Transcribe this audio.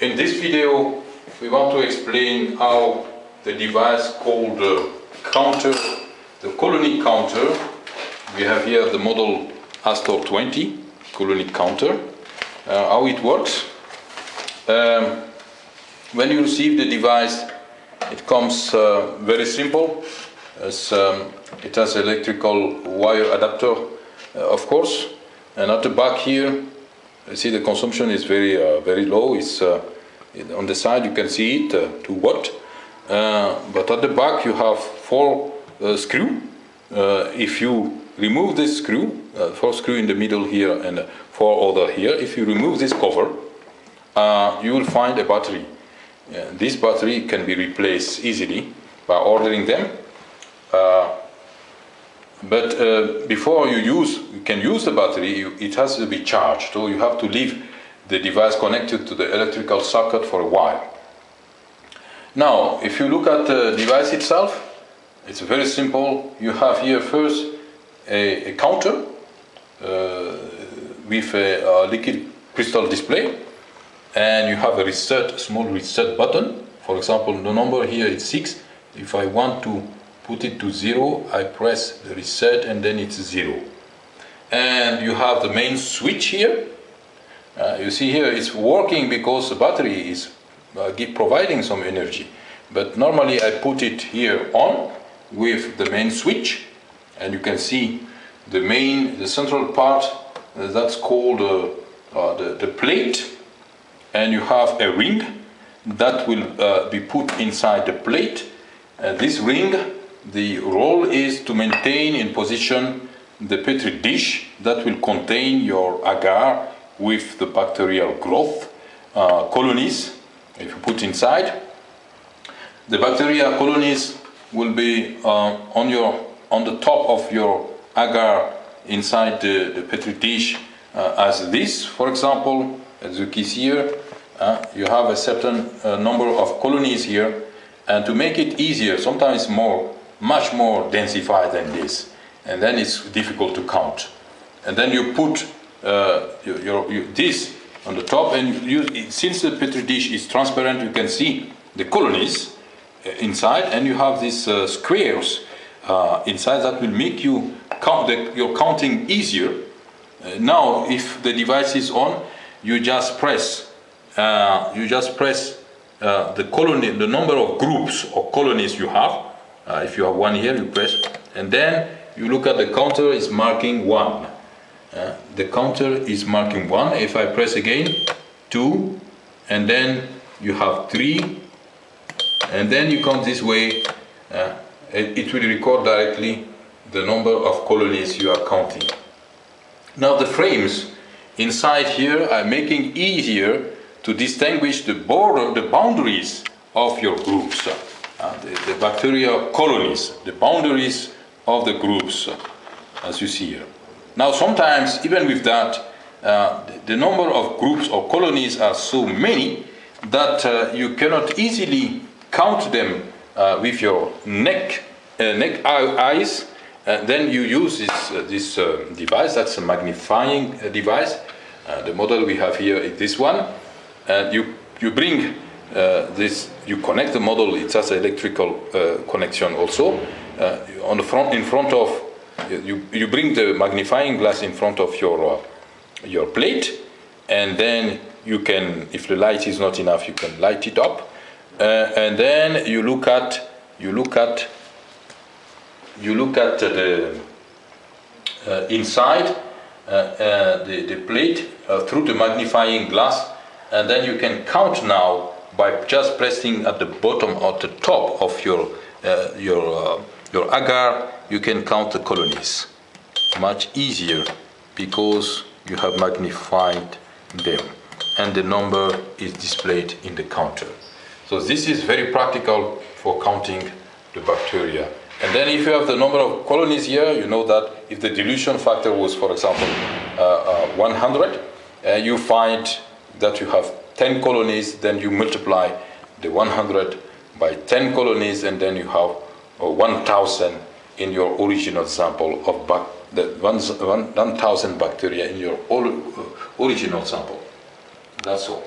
In this video, we want to explain how the device called the counter, the colony counter, we have here the model Astor 20 colony counter, uh, how it works. Um, when you receive the device, it comes uh, very simple. As, um, it has electrical wire adapter, uh, of course, and at the back here, you see the consumption is very uh, very low. It's uh, on the side you can see it uh, 2 watt, uh, but at the back you have four screw. if you remove this screw, four screw in the middle here and four other here. If you remove this cover, you will find a battery. this battery can be replaced easily by ordering them. But uh, before you use, you can use the battery, you, it has to be charged. So you have to leave the device connected to the electrical socket for a while. Now, if you look at the device itself, it's very simple. You have here first a, a counter uh, with a, a, liquid crystal display and you have a reset, small reset button. For example, the number here is 6. If I want to put it to zero, I press the reset and then it's zero. And you have the main switch here. Uh, you see here it's working because the battery is uh, providing some energy. But normally I put it here on with the main switch and you can see the main, the central part uh, that's called uh, uh, the, the plate and you have a ring that will uh, be put inside the plate. And this ring the role is to maintain in position the petri dish that will contain your agar with the bacterial growth uh, colonies if you put inside. The bacteria colonies will be uh, on your on the top of your agar inside the, the petri dish uh, as this. For example as you can see here uh, you have a certain uh, number of colonies here. And to make it easier sometimes more much more densified than this. And then it's difficult to count. And then you put uh, your, your, your, this on the top and you, since the petri dish is transparent you can see the colonies uh, inside and you have these uh, squares uh, inside that will make you count the, your counting easier. Uh, now if the device is on you just press uh, you just press the colony the number of groups or colonies you have uh, if you have one here, you press, and then you look at the counter is marking one. Uh, the counter is marking one. If I press again, two, and then you have three, and then you count this way, uh, it, it will record directly the number of colonies you are counting. Now the frames inside here are making easier to distinguish the border, the boundaries of your groups uh, the, the bacteria colonies, the boundaries of the groups, uh, as you see here. Now sometimes, even with that, uh, the, the, number of groups or colonies are so many that uh, you cannot easily count them uh, with your neck, uh, neck eyes. then you use this, this device, that's a magnifying device. the model we have here is this one. And you, you bring uh, this you connect the model it has electrical uh, connection also. Uh, on the front in front of you you bring the magnifying glass in front of your your plate and then you can if the light is not enough you can light it up. And then you look at you look at you look at the uh, inside uh, uh, the, the plate through the magnifying glass and then you can count now by just pressing at the bottom or the top of your uh, your uh, your agar you can count the colonies. Much easier because you have magnified them and the number is displayed in the counter. So this is very practical for counting the bacteria. And then if you have the number of colonies here you know that if the dilution factor was for example uh, uh 100 uh, you find that you have 10 colonies, then you multiply the 100 by 10 colonies, and then you have uh, 1,000 in your original sample of bac the 1,000 bacteria in your uh, original sample. That's all.